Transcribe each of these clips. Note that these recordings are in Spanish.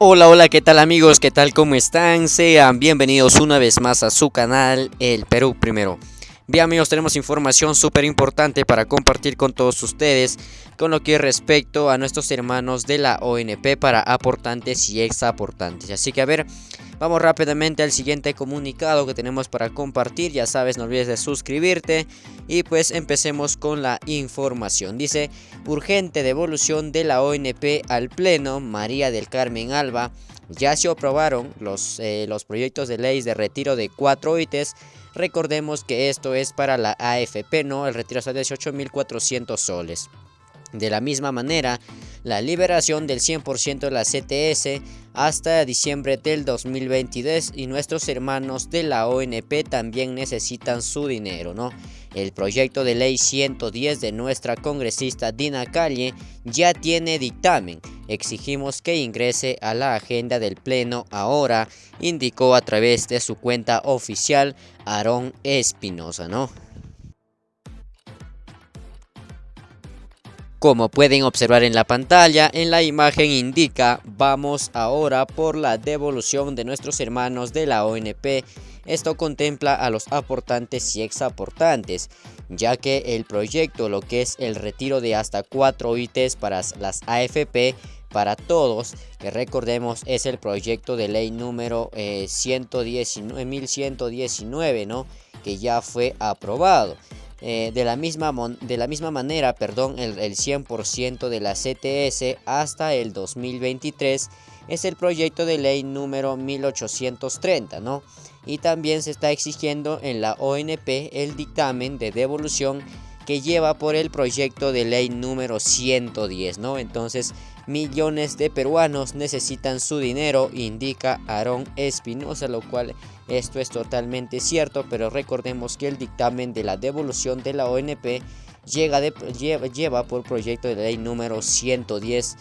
Hola, hola, ¿qué tal amigos? ¿Qué tal? ¿Cómo están? Sean bienvenidos una vez más a su canal, El Perú Primero. Bien amigos, tenemos información súper importante para compartir con todos ustedes con lo que respecto a nuestros hermanos de la ONP para aportantes y ex aportantes. Así que a ver, vamos rápidamente al siguiente comunicado que tenemos para compartir. Ya sabes, no olvides de suscribirte y pues empecemos con la información. Dice, urgente devolución de la ONP al Pleno, María del Carmen Alba. Ya se aprobaron los, eh, los proyectos de ley de retiro de cuatro ITES Recordemos que esto es para la AFP, ¿no? El retiro hasta 18.400 soles. De la misma manera, la liberación del 100% de la CTS hasta diciembre del 2022 y nuestros hermanos de la ONP también necesitan su dinero, ¿no? El proyecto de ley 110 de nuestra congresista Dina Calle ya tiene dictamen. Exigimos que ingrese a la agenda del Pleno ahora, indicó a través de su cuenta oficial Aarón Espinosa, ¿no? Como pueden observar en la pantalla, en la imagen indica vamos ahora por la devolución de nuestros hermanos de la ONP. Esto contempla a los aportantes y ex aportantes, ya que el proyecto, lo que es el retiro de hasta 4 ITs para las AFP, para todos, que recordemos es el proyecto de ley número 119, eh, 1119, ¿no? que ya fue aprobado. Eh, de, la misma de la misma manera, perdón, el, el 100% de la CTS hasta el 2023 es el proyecto de ley número 1830, ¿no? Y también se está exigiendo en la ONP el dictamen de devolución que lleva por el proyecto de ley número 110, ¿no? Entonces, millones de peruanos necesitan su dinero, indica Aarón Espinosa, lo cual esto es totalmente cierto, pero recordemos que el dictamen de la devolución de la ONP llega lleva, por proyecto de ley número 110,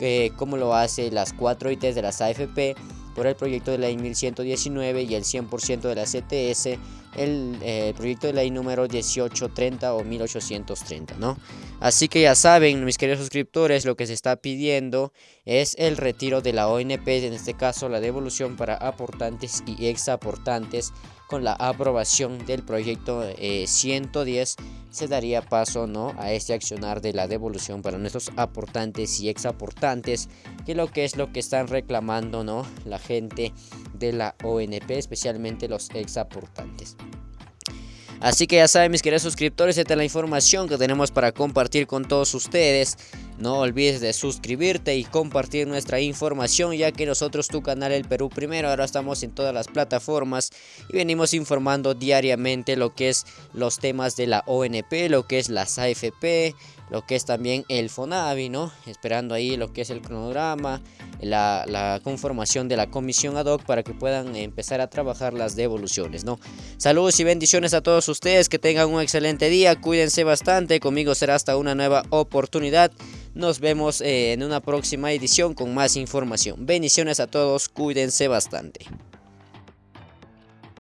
que como lo hace las cuatro ITs de las AFP, por el proyecto de ley 1119 y el 100% de la CTS, el eh, proyecto de ley número 1830 o 1830, ¿no? Así que ya saben, mis queridos suscriptores, lo que se está pidiendo es el retiro de la ONP, en este caso la devolución para aportantes y ex aportantes con la aprobación del proyecto 110 eh, se daría paso ¿no? a este accionar de la devolución para nuestros aportantes y ex aportantes que lo que es lo que están reclamando ¿no? la gente de la ONP especialmente los ex aportantes Así que ya saben mis queridos suscriptores, esta es la información que tenemos para compartir con todos ustedes. No olvides de suscribirte y compartir nuestra información ya que nosotros tu canal El Perú Primero ahora estamos en todas las plataformas y venimos informando diariamente lo que es los temas de la ONP, lo que es las AFP, lo que es también el FONAVI, ¿no? Esperando ahí lo que es el cronograma, la, conformación de la comisión ad hoc para que puedan empezar a trabajar las devoluciones, ¿no? Saludos y bendiciones a todos ustedes, que tengan un excelente día, cuídense bastante, conmigo será hasta una nueva oportunidad. Nos vemos eh, en una próxima edición con más información. Bendiciones a todos, cuídense bastante.